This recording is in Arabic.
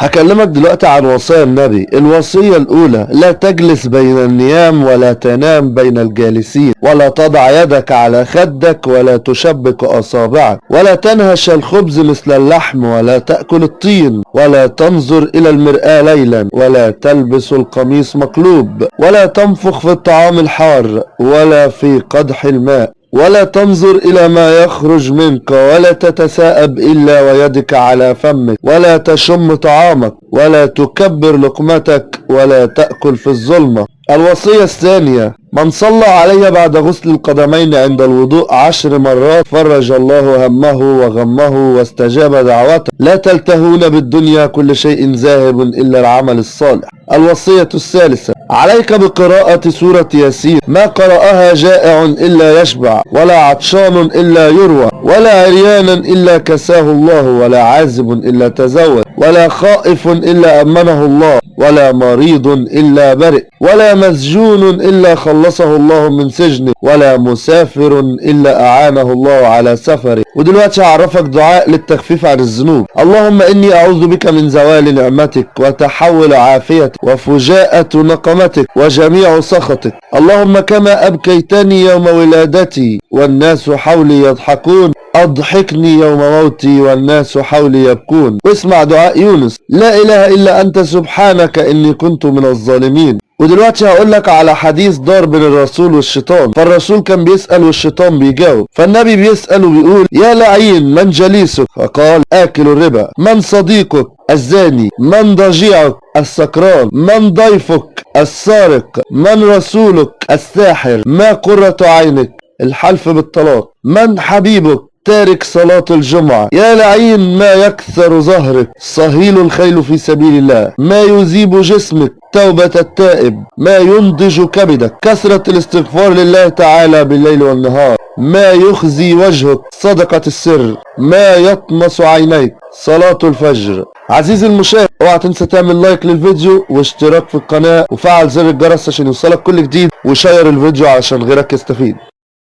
هكلمك دلوقتي عن وصايا النبي. الوصية الأولى لا تجلس بين النيام ولا تنام بين الجالسين ولا تضع يدك على خدك ولا تشبك أصابعك ولا تنهش الخبز مثل اللحم ولا تأكل الطين ولا تنظر إلى المرآة ليلا ولا تلبس القميص مقلوب ولا تنفخ في الطعام الحار ولا في قدح الماء. ولا تنظر إلى ما يخرج منك ولا تتساءب إلا ويدك على فمك ولا تشم طعامك ولا تكبر لقمتك ولا تأكل في الظلمة. الوصية الثانية من صلى علي بعد غسل القدمين عند الوضوء عشر مرات فرج الله همه وغمه واستجاب دعوته. لا تلتهون بالدنيا كل شيء ذاهب إلا العمل الصالح. الوصية الثالثة عليك بقراءة سورة ياسين. ما قرأها جائع إلا يشبع ولا عطشان إلا يروى ولا عريانا إلا كساه الله ولا عازب إلا تزود ولا خائف إلا أمنه الله. ولا مريض إلا برئ ولا مسجون إلا خلصه الله من سجنه ولا مسافر إلا أعانه الله على سفره. ودلوقتي هعرفك دعاء للتخفيف عن الذنوب. اللهم إني أعوذ بك من زوال نعمتك وتحول عافيتك وفجاءة نقمتك وجميع سخطك. اللهم كما أبكيتني يوم ولادتي والناس حولي يضحكون أضحكني يوم موتي والناس حولي يبكون. واسمع دعاء يونس. لا إله إلا أنت سبحانك إني كنت من الظالمين. ودلوقتي هقول لك على حديث دار بين الرسول والشيطان. فالرسول كان بيسأل والشيطان بيجاوب. فالنبي بيسأل وبيقول يا لعين من جليسك؟ فقال آكل الربا. من صديقك الزاني؟ من ضجيعك السكران؟ من ضيفك السارق؟ من رسولك الساحر؟ ما قرة عينك؟ الحلف بالطلاق. من حبيبك تارك صلاة الجمعة. يا لعين ما يكسر ظهرك. صهيل الخيل في سبيل الله. ما يذيب جسمك. توبة التائب. ما ينضج كبدك. كثرة الاستغفار لله تعالى بالليل والنهار. ما يخزي وجهك. صدقة السر. ما يطمس عينيك. صلاة الفجر. عزيزي المشاهد اوعى تنسى تعمل like للفيديو واشتراك في القناة وفعل زر الجرس عشان يوصلك كل جديد وشير الفيديو علشان غيرك يستفيد.